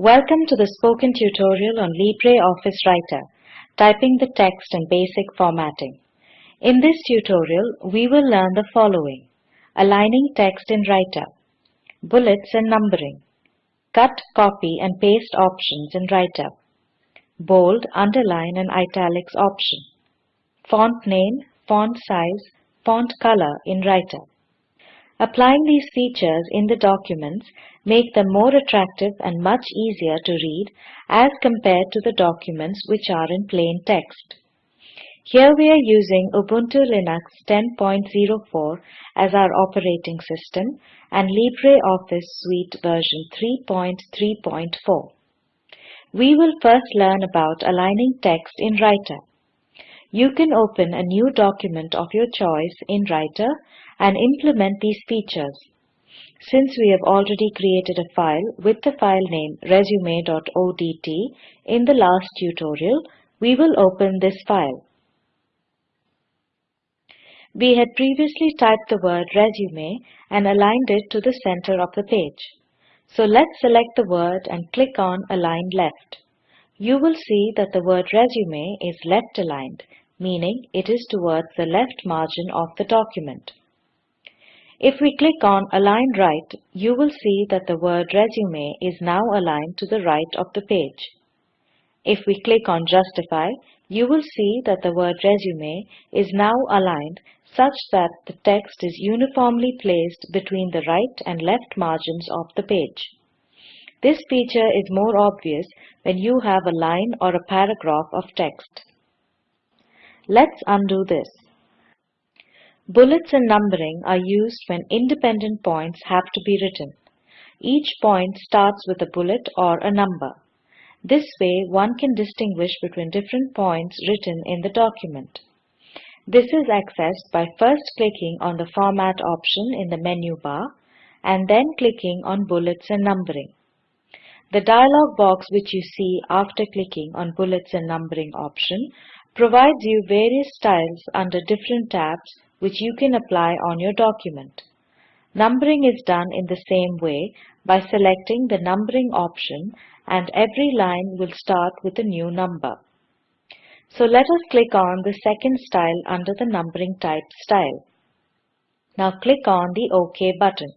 Welcome to the spoken tutorial on LibreOffice Writer, typing the text and basic formatting. In this tutorial, we will learn the following. Aligning text in Writer, bullets and numbering, cut, copy and paste options in Writer, bold, underline and italics option, font name, font size, font color in Writer. Applying these features in the documents make them more attractive and much easier to read as compared to the documents which are in plain text. Here we are using Ubuntu Linux 10.04 as our operating system and LibreOffice Suite version 3.3.4. We will first learn about aligning text in Writer. You can open a new document of your choice in Writer and implement these features. Since we have already created a file with the file name resume.odt in the last tutorial, we will open this file. We had previously typed the word resume and aligned it to the center of the page. So let's select the word and click on Align Left. You will see that the word resume is left aligned, meaning it is towards the left margin of the document. If we click on Align Right, you will see that the word Resume is now aligned to the right of the page. If we click on Justify, you will see that the word Resume is now aligned such that the text is uniformly placed between the right and left margins of the page. This feature is more obvious when you have a line or a paragraph of text. Let's undo this. Bullets and numbering are used when independent points have to be written. Each point starts with a bullet or a number. This way one can distinguish between different points written in the document. This is accessed by first clicking on the Format option in the menu bar and then clicking on Bullets and Numbering. The dialog box which you see after clicking on Bullets and Numbering option provides you various styles under different tabs which you can apply on your document. Numbering is done in the same way by selecting the numbering option and every line will start with a new number. So let us click on the second style under the numbering type style. Now click on the OK button.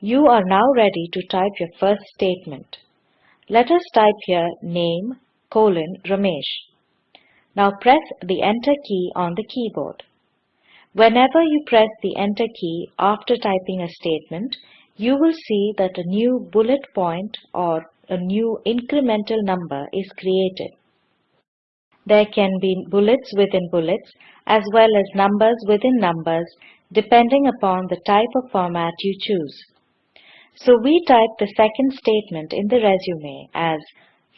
You are now ready to type your first statement. Let us type here name colon Ramesh. Now press the enter key on the keyboard. Whenever you press the Enter key after typing a statement, you will see that a new bullet point or a new incremental number is created. There can be bullets within bullets as well as numbers within numbers depending upon the type of format you choose. So we type the second statement in the resume as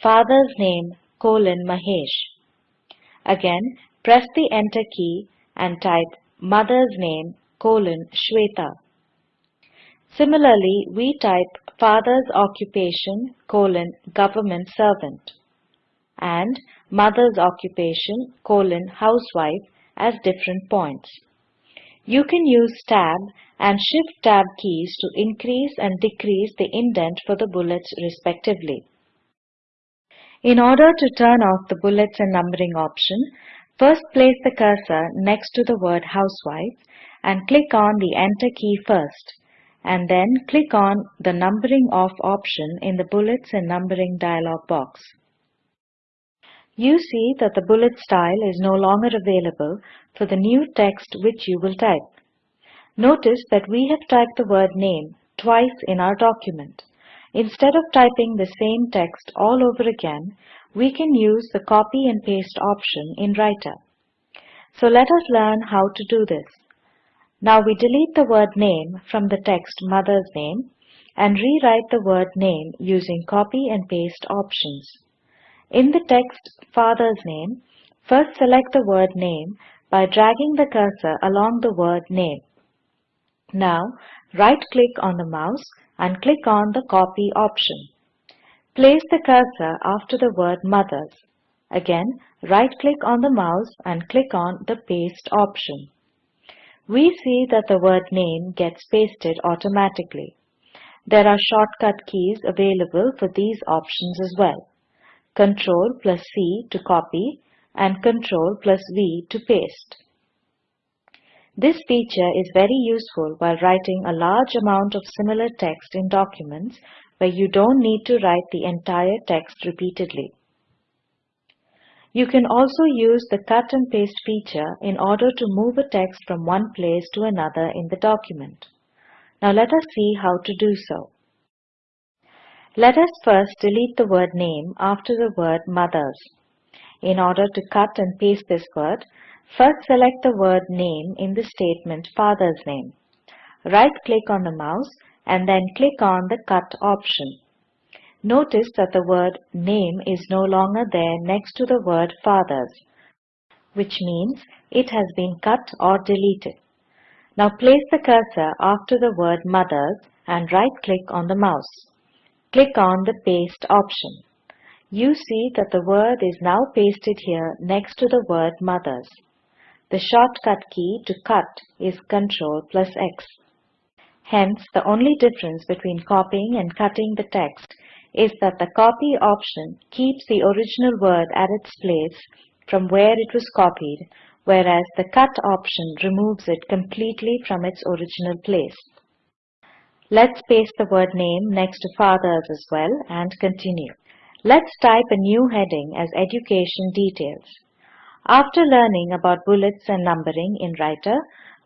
father's name colon Mahesh. Again, press the Enter key and type mother's name colon Shweta. Similarly, we type father's occupation colon government servant and mother's occupation colon housewife as different points. You can use tab and shift tab keys to increase and decrease the indent for the bullets respectively. In order to turn off the bullets and numbering option, First place the cursor next to the word housewife and click on the enter key first and then click on the numbering off option in the bullets and numbering dialog box. You see that the bullet style is no longer available for the new text which you will type. Notice that we have typed the word name twice in our document. Instead of typing the same text all over again, we can use the copy and paste option in Writer. So let us learn how to do this. Now we delete the word name from the text mother's name and rewrite the word name using copy and paste options. In the text father's name, first select the word name by dragging the cursor along the word name. Now right-click on the mouse and click on the copy option. Place the cursor after the word mothers. Again, right-click on the mouse and click on the paste option. We see that the word name gets pasted automatically. There are shortcut keys available for these options as well. Ctrl plus C to copy and Ctrl plus V to paste. This feature is very useful while writing a large amount of similar text in documents where you don't need to write the entire text repeatedly. You can also use the cut and paste feature in order to move a text from one place to another in the document. Now let us see how to do so. Let us first delete the word name after the word mothers. In order to cut and paste this word, first select the word name in the statement father's name. Right-click on the mouse and then click on the cut option. Notice that the word name is no longer there next to the word fathers, which means it has been cut or deleted. Now place the cursor after the word mothers and right-click on the mouse. Click on the paste option. You see that the word is now pasted here next to the word mothers. The shortcut key to cut is Ctrl plus X. Hence, the only difference between copying and cutting the text is that the copy option keeps the original word at its place from where it was copied, whereas the cut option removes it completely from its original place. Let's paste the word name next to fathers as well and continue. Let's type a new heading as Education Details. After learning about bullets and numbering in Writer,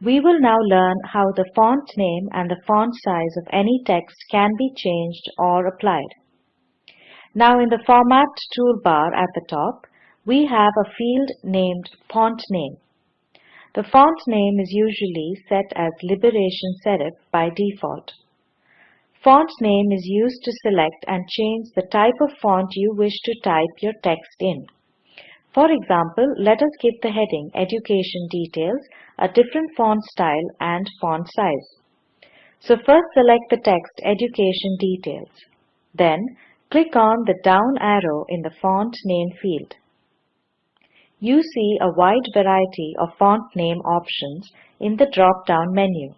we will now learn how the font name and the font size of any text can be changed or applied. Now in the Format toolbar at the top, we have a field named Font Name. The font name is usually set as Liberation Serif by default. Font name is used to select and change the type of font you wish to type your text in. For example, let us give the heading Education Details a different font style and font size. So first select the text Education Details. Then Click on the down arrow in the font name field. You see a wide variety of font name options in the drop-down menu.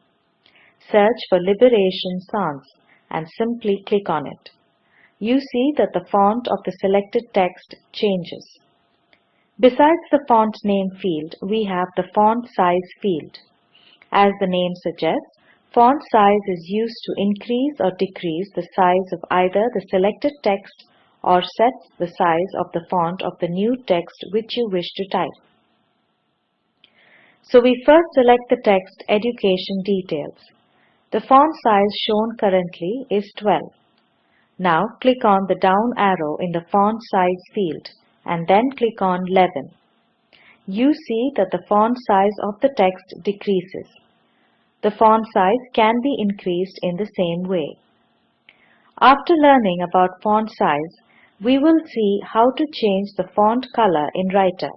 Search for Liberation Sans and simply click on it. You see that the font of the selected text changes. Besides the font name field, we have the font size field. As the name suggests, Font size is used to increase or decrease the size of either the selected text or set the size of the font of the new text which you wish to type. So we first select the text Education Details. The font size shown currently is 12. Now click on the down arrow in the font size field and then click on 11. You see that the font size of the text decreases. The font size can be increased in the same way. After learning about font size, we will see how to change the font color in Writer.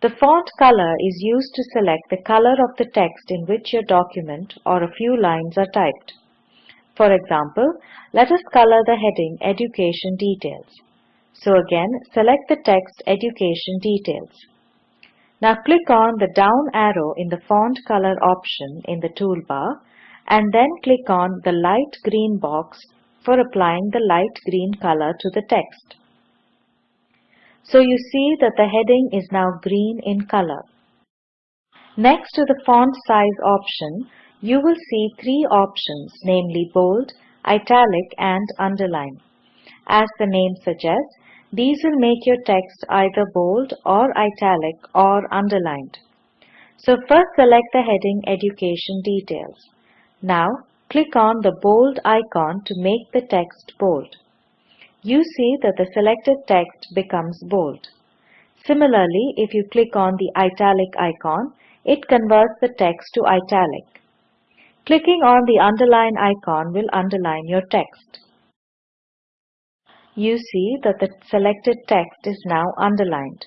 The font color is used to select the color of the text in which your document or a few lines are typed. For example, let us color the heading Education Details. So again, select the text Education Details. Now click on the down arrow in the font color option in the toolbar and then click on the light green box for applying the light green color to the text. So you see that the heading is now green in color. Next to the font size option, you will see three options namely bold, italic and underline. As the name suggests, these will make your text either bold or italic or underlined. So first select the heading Education Details. Now click on the bold icon to make the text bold. You see that the selected text becomes bold. Similarly, if you click on the italic icon, it converts the text to italic. Clicking on the underline icon will underline your text you see that the selected text is now underlined.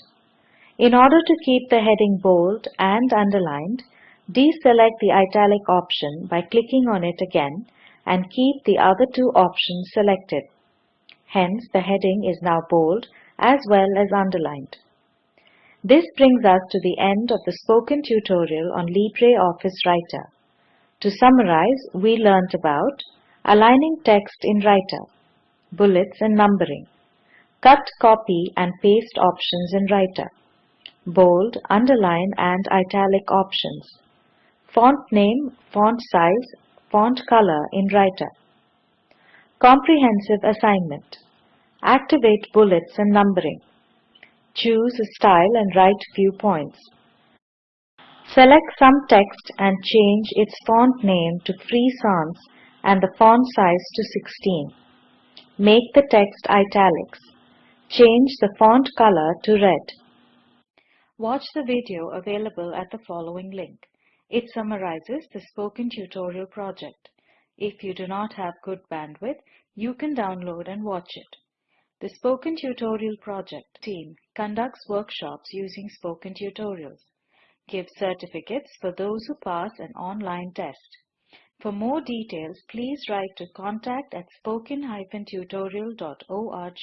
In order to keep the heading bold and underlined, deselect the italic option by clicking on it again and keep the other two options selected. Hence, the heading is now bold as well as underlined. This brings us to the end of the spoken tutorial on LibreOffice Writer. To summarize, we learnt about Aligning text in writer. Bullets and numbering. Cut, copy and paste options in writer. Bold, underline and italic options. Font name, font size, font color in writer. Comprehensive assignment. Activate bullets and numbering. Choose a style and write few points. Select some text and change its font name to Free Sans and the font size to 16. Make the text italics. Change the font color to red. Watch the video available at the following link. It summarizes the spoken tutorial project. If you do not have good bandwidth, you can download and watch it. The Spoken Tutorial Project team conducts workshops using spoken tutorials, gives certificates for those who pass an online test. For more details, please write to contact at spoken-tutorial.org.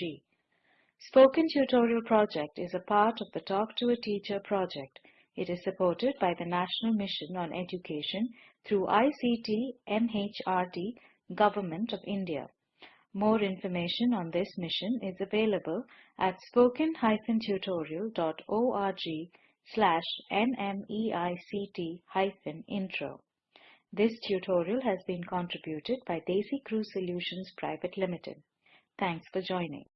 Spoken Tutorial Project is a part of the Talk to a Teacher project. It is supported by the National Mission on Education through ICT MHRD Government of India. More information on this mission is available at spoken-tutorial.org slash nmeict-intro. This tutorial has been contributed by DesiCrew Solutions Private Limited. Thanks for joining.